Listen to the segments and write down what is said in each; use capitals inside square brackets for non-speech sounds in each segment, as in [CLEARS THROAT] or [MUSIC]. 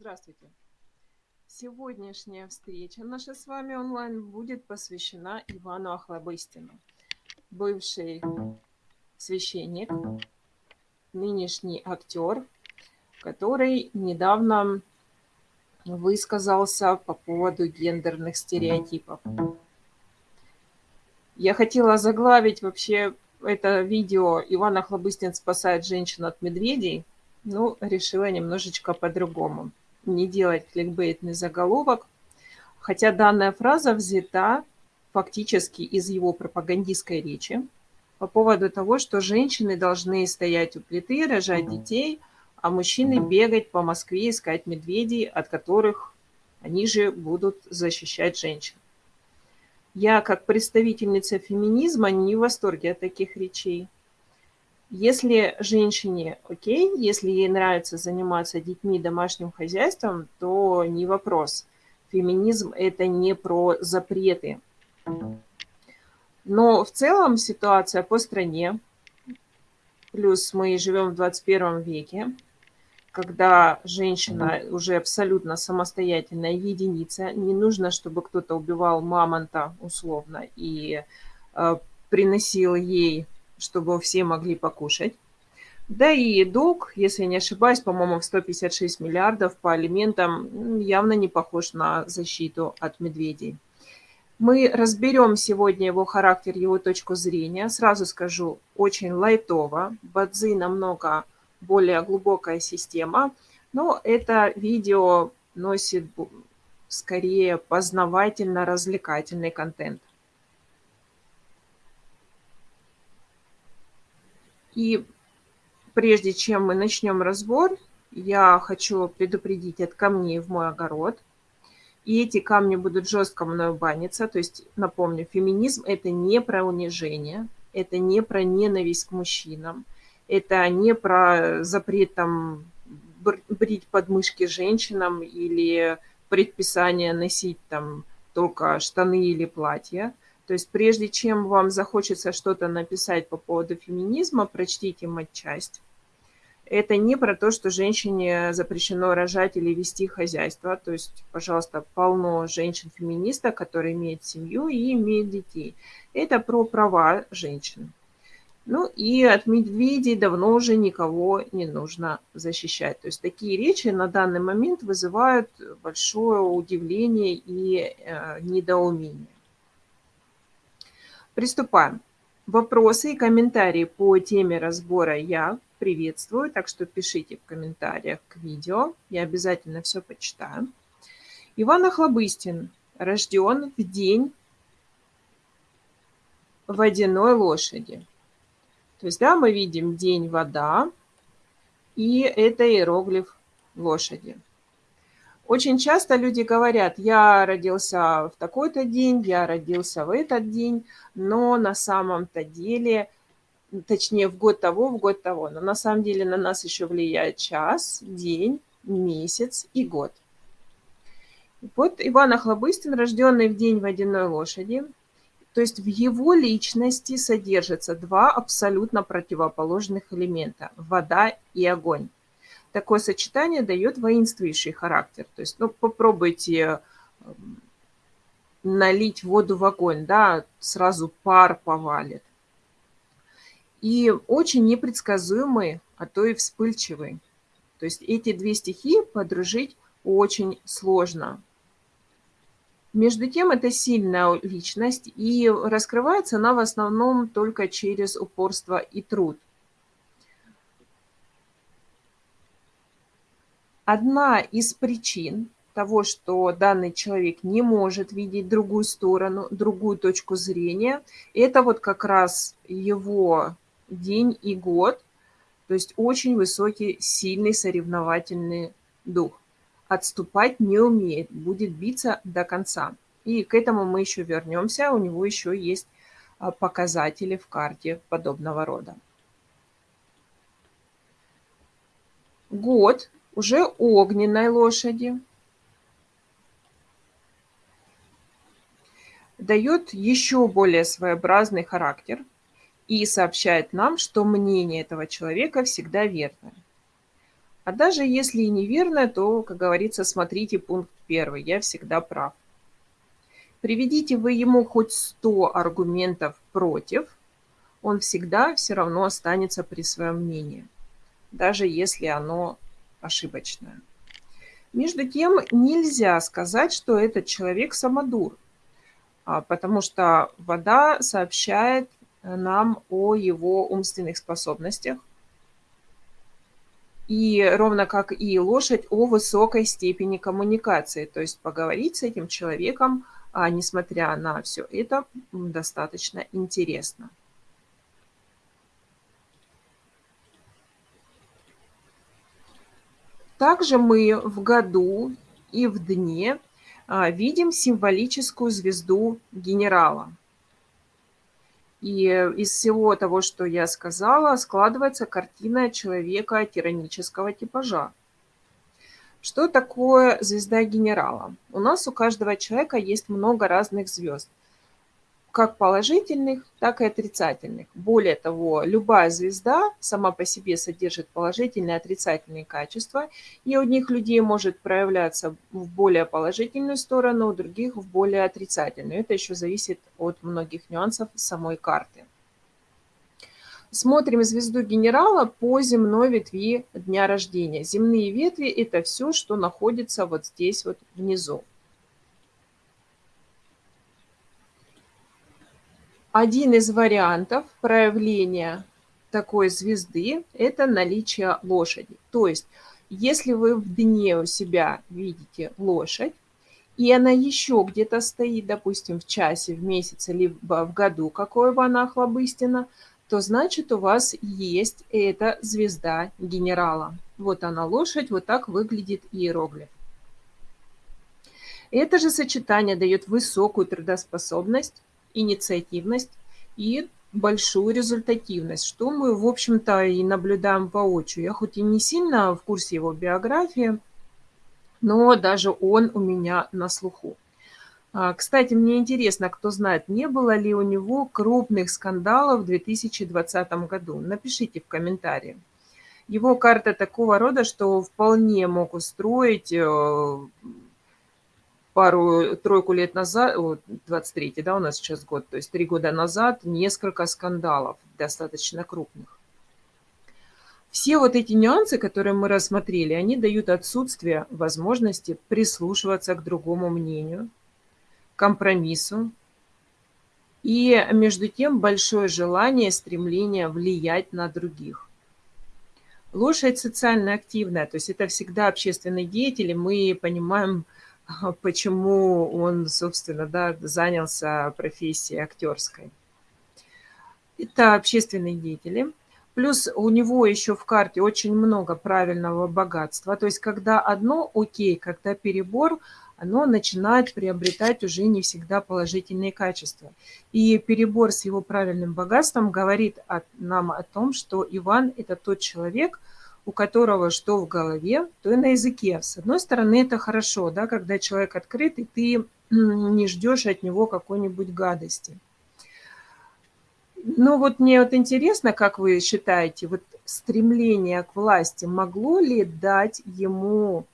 Здравствуйте! Сегодняшняя встреча наша с вами онлайн будет посвящена Ивану Охлобыстину. Бывший священник, нынешний актер, который недавно высказался по поводу гендерных стереотипов. Я хотела заглавить вообще это видео «Иван Охлобыстин спасает женщин от медведей», ну, решила немножечко по-другому. Не делать кликбейтный заголовок. Хотя данная фраза взята фактически из его пропагандистской речи по поводу того, что женщины должны стоять у плиты, рожать детей, а мужчины бегать по Москве, искать медведей, от которых они же будут защищать женщин. Я, как представительница феминизма, не в восторге от таких речей. Если женщине окей, если ей нравится заниматься детьми, домашним хозяйством, то не вопрос. Феминизм – это не про запреты. Но в целом ситуация по стране, плюс мы живем в 21 веке, когда женщина уже абсолютно самостоятельная единица, не нужно, чтобы кто-то убивал мамонта условно и э, приносил ей чтобы все могли покушать. Да и долг, если не ошибаюсь, по-моему, в 156 миллиардов по алиментам явно не похож на защиту от медведей. Мы разберем сегодня его характер, его точку зрения. Сразу скажу, очень лайтово. Бадзи намного более глубокая система. Но это видео носит скорее познавательно-развлекательный контент. И прежде чем мы начнем разбор, я хочу предупредить от камней в мой огород. И эти камни будут жестко мною баниться. То есть, напомню, феминизм – это не про унижение, это не про ненависть к мужчинам, это не про запрет там брить подмышки женщинам или предписание носить там только штаны или платья. То есть прежде чем вам захочется что-то написать по поводу феминизма, прочтите матчасть. Это не про то, что женщине запрещено рожать или вести хозяйство. То есть, пожалуйста, полно женщин-феминисток, которые имеют семью и имеют детей. Это про права женщин. Ну и от медведей давно уже никого не нужно защищать. То есть такие речи на данный момент вызывают большое удивление и э, недоумение. Приступаем. Вопросы и комментарии по теме разбора я приветствую, так что пишите в комментариях к видео, я обязательно все почитаю. Иван Охлобыстин рожден в день водяной лошади. То есть, да, мы видим день вода, и это иероглиф лошади. Очень часто люди говорят, я родился в такой-то день, я родился в этот день, но на самом-то деле, точнее в год того, в год того, но на самом деле на нас еще влияет час, день, месяц и год. Вот Иван Охлобыстин, рожденный в день водяной лошади, то есть в его личности содержатся два абсолютно противоположных элемента – вода и огонь такое сочетание дает воинствующий характер. То есть, ну, попробуйте эм, налить воду в огонь, да, сразу пар повалит. И очень непредсказуемый, а то и вспыльчивый. То есть эти две стихии подружить очень сложно. Между тем, это сильная личность, и раскрывается она в основном только через упорство и труд. Одна из причин того, что данный человек не может видеть другую сторону, другую точку зрения, это вот как раз его день и год, то есть очень высокий, сильный соревновательный дух. Отступать не умеет, будет биться до конца. И к этому мы еще вернемся, у него еще есть а, показатели в карте подобного рода. Год уже огненной лошади. Дает еще более своеобразный характер и сообщает нам, что мнение этого человека всегда верно. А даже если и неверно, то, как говорится, смотрите пункт первый. Я всегда прав. Приведите вы ему хоть 100 аргументов против, он всегда все равно останется при своем мнении, даже если оно ошибочное. Между тем, нельзя сказать, что этот человек самодур, а, потому что вода сообщает нам о его умственных способностях, и ровно как и лошадь о высокой степени коммуникации. То есть поговорить с этим человеком, а, несмотря на все это, достаточно интересно. Также мы в году и в дне а, видим символическую звезду генерала. И из всего того, что я сказала, складывается картина человека тиранического типажа. Что такое звезда генерала? У нас у каждого человека есть много разных звезд как положительных, так и отрицательных. Более того, любая звезда сама по себе содержит положительные и отрицательные качества, и у одних людей может проявляться в более положительную сторону, у других в более отрицательную. Это еще зависит от многих нюансов самой карты. Смотрим звезду генерала по земной ветви дня рождения. Земные ветви – это все, что находится вот здесь вот внизу. Один из вариантов проявления такой звезды – это наличие лошади. То есть, если вы в дне у себя видите лошадь, и она еще где-то стоит, допустим, в часе, в месяце, либо в году, какое бы она охлобыстина, то значит у вас есть эта звезда генерала. Вот она лошадь, вот так выглядит иероглиф. Это же сочетание дает высокую трудоспособность, инициативность и большую результативность, что мы, в общем-то, и наблюдаем воочию. Я хоть и не сильно в курсе его биографии, но даже он у меня на слуху. А, кстати, мне интересно, кто знает, не было ли у него крупных скандалов в 2020 году. Напишите в комментарии. Его карта такого рода, что вполне мог устроить э, пару-тройку лет назад, вот 23 да, у нас сейчас год, то есть три года назад несколько скандалов, достаточно крупных. Все вот эти нюансы, которые мы рассмотрели, они дают отсутствие возможности прислушиваться к другому мнению, компромиссу, и между тем большое желание, стремление влиять на других. Лошадь социально активная, то есть это всегда общественный деятель, и мы понимаем, почему он, собственно, да, занялся профессией актерской. Это общественные деятели. Плюс у него еще в карте очень много правильного богатства. То есть, когда одно окей, когда перебор, оно начинает приобретать уже не всегда положительные качества. И перебор с его правильным богатством говорит нам о том, что Иван – это тот человек – у которого что в голове, то и на языке. С одной стороны, это хорошо, да, когда человек открыт, и ты не ждешь от него какой-нибудь гадости. Ну вот мне вот интересно, как вы считаете, вот стремление к власти могло ли дать ему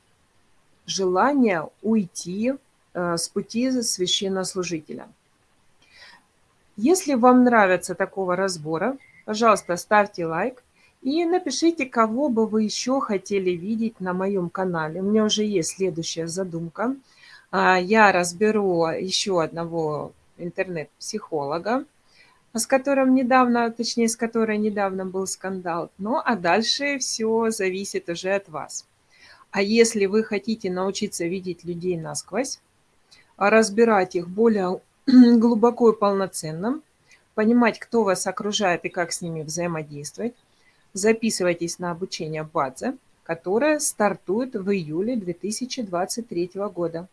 желание уйти э, с пути священнослужителя? Если вам нравится такого разбора, пожалуйста, ставьте лайк, и напишите, кого бы вы еще хотели видеть на моем канале. У меня уже есть следующая задумка. А, я разберу еще одного интернет-психолога, с которым недавно, точнее, с которой недавно был скандал. Ну, а дальше все зависит уже от вас. А если вы хотите научиться видеть людей насквозь, разбирать их более [CLEARS THROAT] глубоко и полноценно, понимать, кто вас окружает и как с ними взаимодействовать, Записывайтесь на обучение Бадзе, которое стартует в июле 2023 года.